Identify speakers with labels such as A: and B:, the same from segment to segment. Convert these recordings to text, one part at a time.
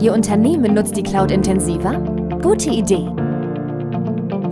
A: Ihr Unternehmen nutzt die Cloud intensiver? Gute Idee.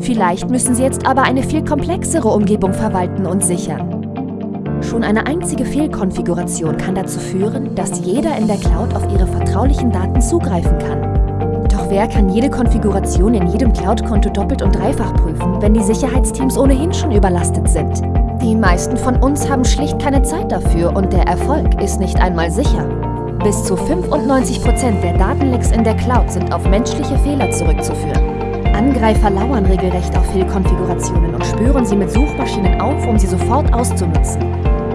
A: Vielleicht müssen Sie jetzt aber eine viel komplexere Umgebung verwalten und sichern. Schon eine einzige Fehlkonfiguration kann dazu führen, dass jeder in der Cloud auf Ihre vertraulichen Daten zugreifen kann. Doch wer kann jede Konfiguration in jedem Cloud-Konto doppelt und dreifach prüfen, wenn die Sicherheitsteams ohnehin schon überlastet sind? Die meisten von uns haben schlicht keine Zeit dafür und der Erfolg ist nicht einmal sicher. Bis zu 95% der Datenlecks in der Cloud sind auf menschliche Fehler zurückzuführen. Angreifer lauern regelrecht auf Fehlkonfigurationen und spüren sie mit Suchmaschinen auf, um sie sofort auszunutzen.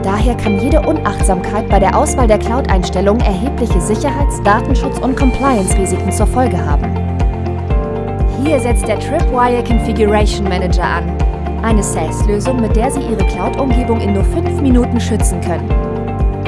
A: Daher kann jede Unachtsamkeit bei der Auswahl der Cloud-Einstellungen erhebliche Sicherheits-, Datenschutz- und Compliance-Risiken zur Folge haben. Hier setzt der Tripwire Configuration Manager an. Eine SaaS-Lösung, mit der Sie Ihre Cloud-Umgebung in nur 5 Minuten schützen können.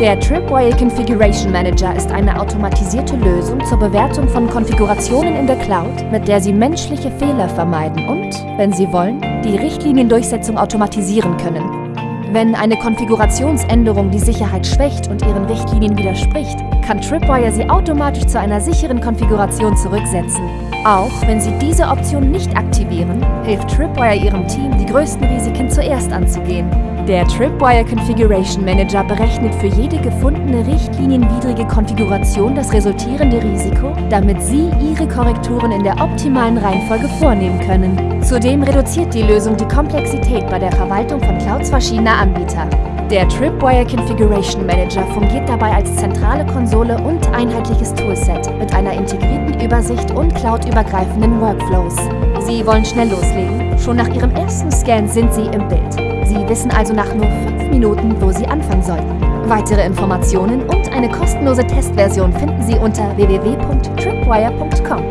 A: Der Tripwire Configuration Manager ist eine automatisierte Lösung zur Bewertung von Konfigurationen in der Cloud, mit der Sie menschliche Fehler vermeiden und, wenn Sie wollen, die Richtliniendurchsetzung automatisieren können. Wenn eine Konfigurationsänderung die Sicherheit schwächt und Ihren Richtlinien widerspricht, kann Tripwire sie automatisch zu einer sicheren Konfiguration zurücksetzen. Auch wenn Sie diese Option nicht aktivieren, hilft Tripwire Ihrem Team, die größten Risiken zuerst anzugehen. Der Tripwire Configuration Manager berechnet für jede gefundene richtlinienwidrige Konfiguration das resultierende Risiko, damit Sie Ihre Korrekturen in der optimalen Reihenfolge vornehmen können. Zudem reduziert die Lösung die Komplexität bei der Verwaltung von Clouds verschiedener Anbieter. Der Tripwire Configuration Manager fungiert dabei als zentrale Konsole und einheitliches Toolset mit einer integrierten Übersicht und cloudübergreifenden Workflows. Sie wollen schnell loslegen? Schon nach Ihrem ersten Scan sind Sie im Bild. Sie wissen also nach nur 5 Minuten, wo Sie anfangen sollten. Weitere Informationen und eine kostenlose Testversion finden Sie unter www.tripwire.com.